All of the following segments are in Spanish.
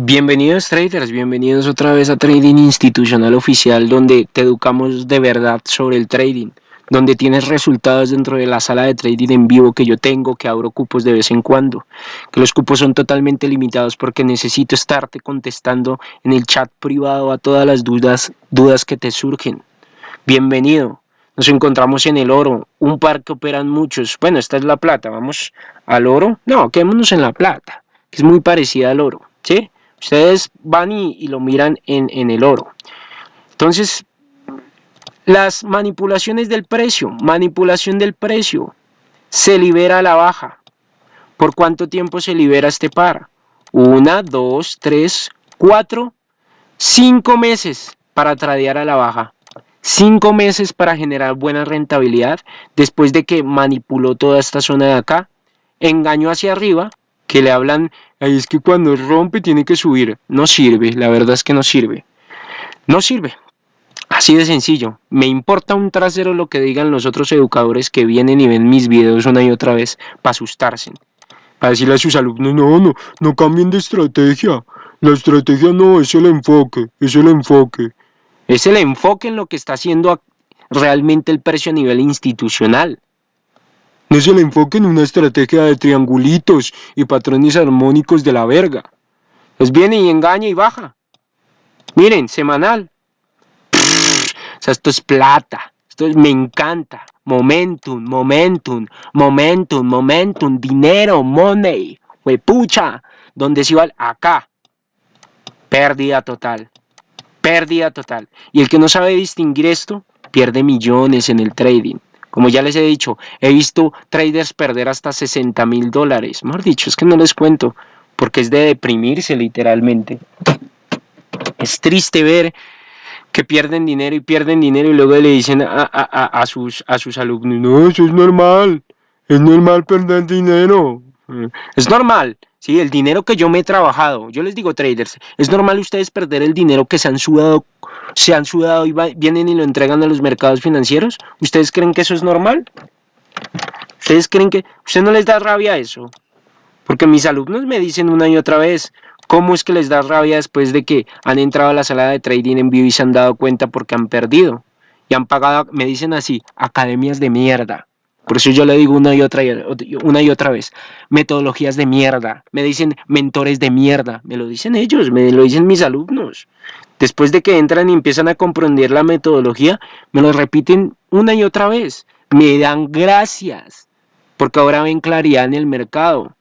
Bienvenidos traders, bienvenidos otra vez a Trading Institucional Oficial donde te educamos de verdad sobre el trading, donde tienes resultados dentro de la sala de trading en vivo que yo tengo, que abro cupos de vez en cuando, que los cupos son totalmente limitados porque necesito estarte contestando en el chat privado a todas las dudas, dudas que te surgen. Bienvenido, nos encontramos en el oro, un par que operan muchos, bueno esta es la plata, vamos al oro, no, quedémonos en la plata, que es muy parecida al oro, ¿sí? Ustedes van y, lo miran en, en el oro. Entonces, las manipulaciones del precio, manipulación del precio, se libera a la baja. ¿Por cuánto tiempo se libera este par? Una, dos, tres, cuatro, cinco meses para tradear a la baja. Cinco meses para generar buena rentabilidad después de que manipuló toda esta zona de acá. Engaño hacia arriba, que le hablan, ahí es que cuando rompe tiene que subir. No sirve, la verdad es que no sirve. No sirve. Así de sencillo. Me importa un trasero lo que digan los otros educadores que vienen y ven mis videos una y otra vez para asustarse. Para decirle a sus alumnos, no, no, no cambien de estrategia. La estrategia no, es el enfoque, es el enfoque. Es el enfoque en lo que está haciendo realmente el precio a nivel institucional. No se le enfoque en una estrategia de triangulitos y patrones armónicos de la verga. Pues viene y engaña y baja. Miren, semanal. o sea, esto es plata. Esto me encanta. Momentum, momentum, momentum, momentum, dinero, money. pucha. ¿Dónde se va? Acá. Pérdida total. Pérdida total. Y el que no sabe distinguir esto, pierde millones en el trading. Como ya les he dicho, he visto traders perder hasta 60 mil dólares. Mejor dicho, es que no les cuento, porque es de deprimirse literalmente. Es triste ver que pierden dinero y pierden dinero y luego le dicen a, sus, a sus alumnos, no, eso es normal, es normal perder dinero. Es normal, sí, el dinero que yo me he trabajado, yo les digo traders, es normal ustedes perder el dinero que se han sudado se han sudado y vienen y lo entregan a los mercados financieros? ¿Ustedes creen que eso es normal? ¿Ustedes creen que... ¿Usted no les da rabia eso? Porque mis alumnos me dicen una y otra vez, ¿cómo es que les da rabia después de que han entrado a la sala de trading en vivo y se han dado cuenta porque han perdido? Y han pagado, me dicen así, academias de mierda. Por eso yo le digo una y otra, una y otra vez, metodologías de mierda. Me dicen mentores de mierda. Me lo dicen ellos, me lo dicen mis alumnos. Después de que entran y empiezan a comprender la metodología, me lo repiten una y otra vez. Me dan gracias, porque ahora ven claridad en el mercado.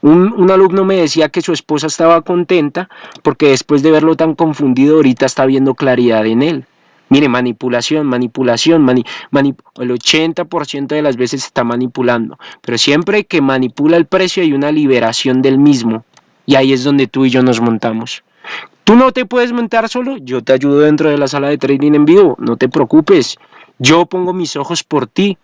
Un, un, alumno me decía que su esposa estaba contenta porque después de verlo tan confundido ahorita está viendo claridad en él. Mire, manipulación, manipulación, el 80% de las veces está manipulando. Pero siempre que manipula el precio hay una liberación del mismo. Y ahí es donde tú y yo nos montamos. Tú no te puedes montar solo, yo te ayudo dentro de la sala de trading en vivo, no te preocupes. Yo pongo mis ojos por ti,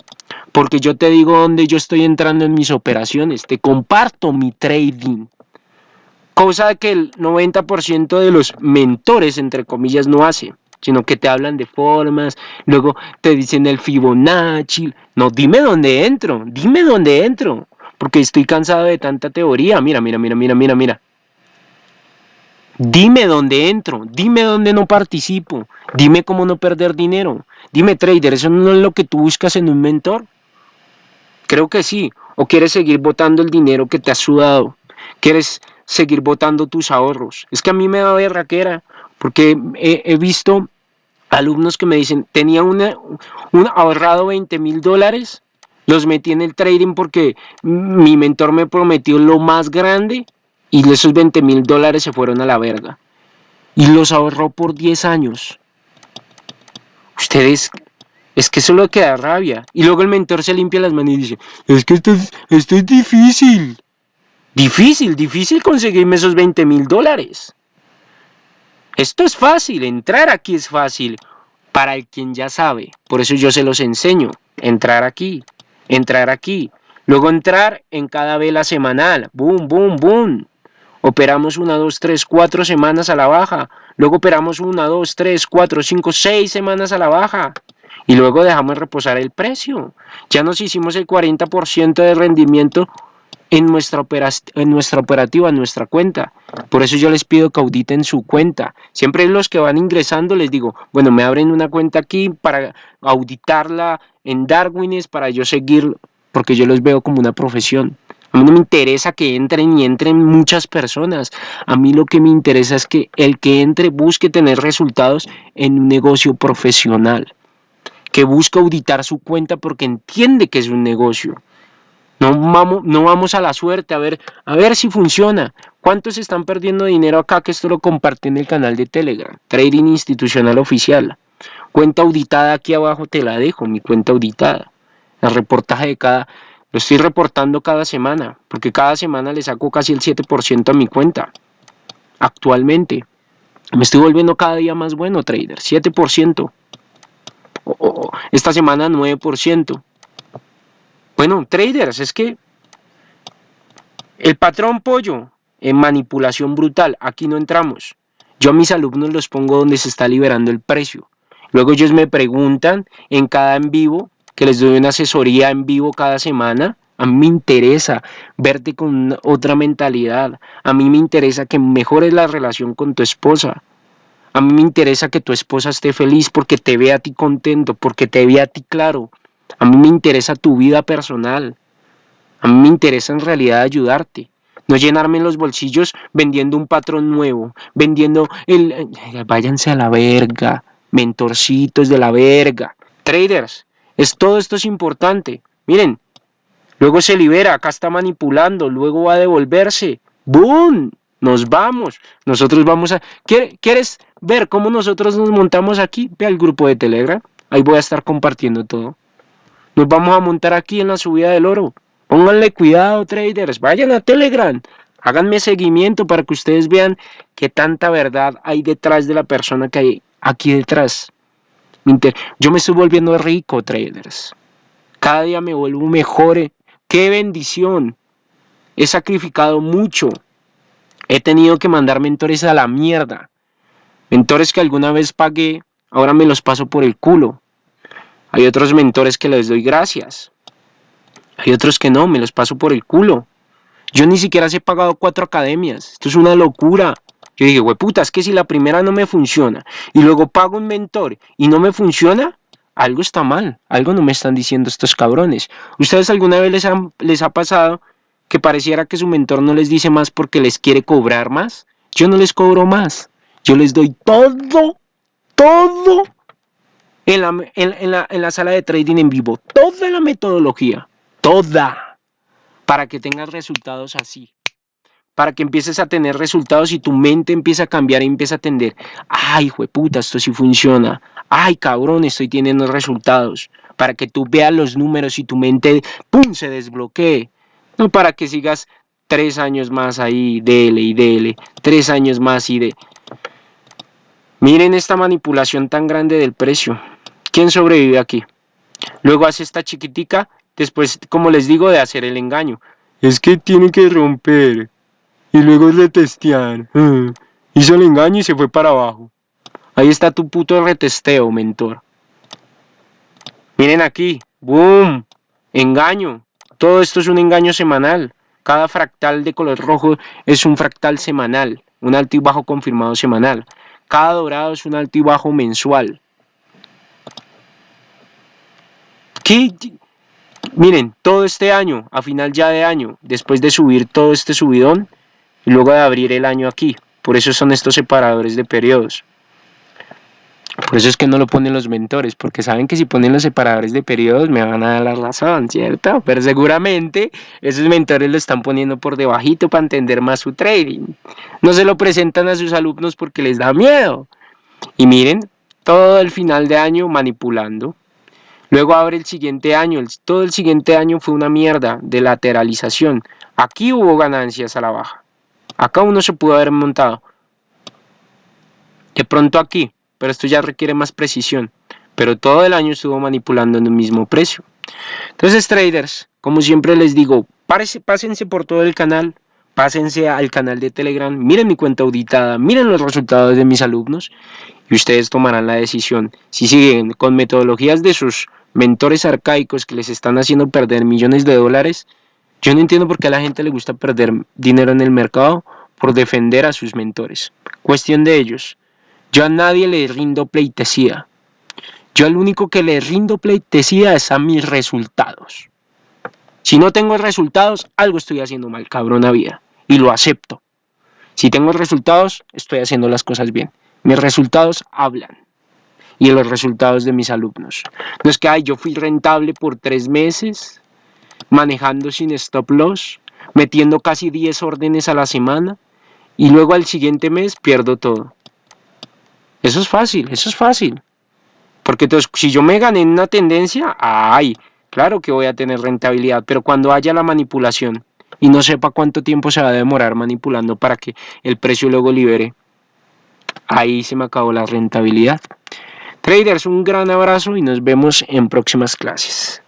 porque yo te digo dónde yo estoy entrando en mis operaciones, te comparto mi trading. Cosa que el 90% de los mentores, entre comillas, no hace, sino que te hablan de formas, luego te dicen el Fibonacci. No, dime dónde entro, dime dónde entro, porque estoy cansado de tanta teoría. Mira, mira, mira, mira, mira, mira. Dime dónde entro, dime dónde no participo, dime cómo no perder dinero. Dime, trader, ¿eso no es lo que tú buscas en un mentor? Creo que sí. ¿O quieres seguir votando el dinero que te has sudado? ¿Quieres seguir votando tus ahorros? Es que a mí me da berraquera, porque he, visto alumnos que me dicen, tenía una, un ahorrado 20 mil dólares, los metí en el trading porque mi mentor me prometió lo más grande y esos 20 mil dólares se fueron a la verga. Y los ahorró por 10 años. Ustedes, es que eso lo que da rabia. Y luego el mentor se limpia las manos y dice, es que esto es, esto es difícil. Difícil, difícil conseguirme esos 20 mil dólares. Esto es fácil, entrar aquí es fácil. Para el quien ya sabe. Por eso yo se los enseño. Entrar aquí, entrar aquí. Luego entrar en cada vela semanal. Boom, boom, boom. Operamos una, dos, tres, cuatro semanas a la baja. Luego operamos una, dos, tres, cuatro, cinco, seis semanas a la baja. Y luego dejamos reposar el precio. Ya nos hicimos el 40% de rendimiento en nuestra, en nuestra operativa, en nuestra cuenta. Por eso yo les pido que auditen su cuenta. Siempre los que van ingresando les digo, bueno, me abren una cuenta aquí para auditarla en Darwines, para yo seguir, porque yo los veo como una profesión. A mí no me interesa que entren y entren muchas personas. A mí lo que me interesa es que el que entre busque tener resultados en un negocio profesional. Que busque auditar su cuenta porque entiende que es un negocio. No vamos, no vamos a la suerte a ver, a ver si funciona. ¿Cuántos están perdiendo dinero acá? Que esto lo compartí en el canal de Telegram. Trading Institucional Oficial. Cuenta auditada aquí abajo te la dejo, mi cuenta auditada. El reportaje de cada... Lo estoy reportando cada semana, porque cada semana le saco casi el 7% a mi cuenta. Actualmente. Me estoy volviendo cada día más bueno, trader. 7%. esta semana 9%. Bueno, traders, es que el patrón pollo en manipulación brutal, aquí no entramos. Yo a mis alumnos los pongo donde se está liberando el precio. Luego ellos me preguntan en cada en vivo, que les doy una asesoría en vivo cada semana. A mí me interesa verte con otra mentalidad. A mí me interesa que mejores la relación con tu esposa. A mí me interesa que tu esposa esté feliz porque te vea a ti contento, porque te vea a ti claro, a mí me interesa tu vida personal. A mí me interesa en realidad ayudarte. No llenarme los bolsillos vendiendo un patrón nuevo, vendiendo el... Váyanse a la verga, mentorcitos de la verga. Traders, es, todo esto es importante. Miren, luego se libera, acá está manipulando, luego va a devolverse. ¡Boom! Nos vamos. Nosotros vamos a... ¿Quieres ver cómo nosotros nos montamos aquí? Ve al grupo de Telegram. Ahí voy a estar compartiendo todo. Nos vamos a montar aquí en la subida del oro. Pónganle cuidado, traders. Vayan a Telegram. Háganme seguimiento para que ustedes vean qué tanta verdad hay detrás de la persona que hay aquí detrás. Yo me estoy volviendo rico, traders. Cada día me vuelvo mejor. ¡Qué bendición! He sacrificado mucho. He tenido que mandar mentores a la mierda. Mentores que alguna vez pagué, ahora me los paso por el culo. Hay otros mentores que les doy gracias. Hay otros que no, me los paso por el culo. Yo ni siquiera he pagado cuatro academias. Esto es una locura. Yo dije, puta, es que si la primera no me funciona y luego pago un mentor y no me funciona, algo está mal. Algo no me están diciendo estos cabrones. ¿Ustedes alguna vez les, les ha pasado que pareciera que su mentor no les dice más porque les quiere cobrar más? Yo no les cobro más. Yo les doy todo, todo en la, en, la, sala de trading en vivo. Toda la metodología, toda, para que tengas resultados así para que empieces a tener resultados y tu mente empieza a cambiar y empieza a atender. Ay, puta, esto sí funciona. Ay, cabrón, estoy teniendo resultados. Para que tú veas los números y tu mente, ¡pum!, se desbloquee. No para que sigas tres años más ahí, dele y dele, tres años más y de... Miren esta manipulación tan grande del precio. ¿Quién sobrevive aquí? Luego hace esta chiquitica, después, como les digo, de hacer el engaño. Es que tiene que romper. Y luego retestear. Hizo el engaño y se fue para abajo. Ahí está tu puto retesteo, mentor. Miren aquí. ¡Boom! Engaño. Todo esto es un engaño semanal. Cada fractal de color rojo es un fractal semanal. Un alto y bajo confirmado semanal. Cada dorado es un alto y bajo mensual. Miren, todo este año, a final ya de año, después de subir todo este subidón, y luego de abrir el año aquí, por eso son estos separadores de periodos. Por eso es que no lo ponen los mentores, porque saben que si ponen los separadores de periodos me van a dar la razón, ¿cierto? Pero seguramente esos mentores lo están poniendo por debajito para entender más su trading. No se lo presentan a sus alumnos porque les da miedo. Y miren, todo el final de año manipulando. Luego abre el siguiente año, todo el siguiente año fue una mierda de lateralización. Aquí hubo ganancias a la baja. Acá uno se pudo haber montado. De pronto aquí, pero esto ya requiere más precisión. Pero todo el año estuvo manipulando en el mismo precio. Entonces traders, como siempre les digo, pásense por todo el canal, pásense al canal de Telegram, miren mi cuenta auditada, miren los resultados de mis alumnos y ustedes tomarán la decisión si siguen con metodologías de sus mentores arcaicos que les están haciendo perder millones de dólares, Yo no entiendo por qué a la gente le gusta perder dinero en el mercado por defender a sus mentores. Cuestión de ellos. Yo a nadie le rindo pleitesía. Yo al único que le rindo pleitesía es a mis resultados. Si no tengo resultados, algo estoy haciendo mal, cabrona vida. Y lo acepto. Si tengo resultados, estoy haciendo las cosas bien. Mis resultados hablan. Y los resultados de mis alumnos. No es que, ay, yo fui rentable por tres meses, manejando sin stop loss, metiendo casi 10 órdenes a la semana, y luego al siguiente mes pierdo todo. Eso es fácil, eso es fácil. Porque entonces, si yo me gané en una tendencia, ay, claro que voy a tener rentabilidad, pero cuando haya la manipulación y no sepa cuánto tiempo se va a demorar manipulando para que el precio luego libere, ahí se me acabó la rentabilidad. Traders, un gran abrazo y nos vemos en próximas clases.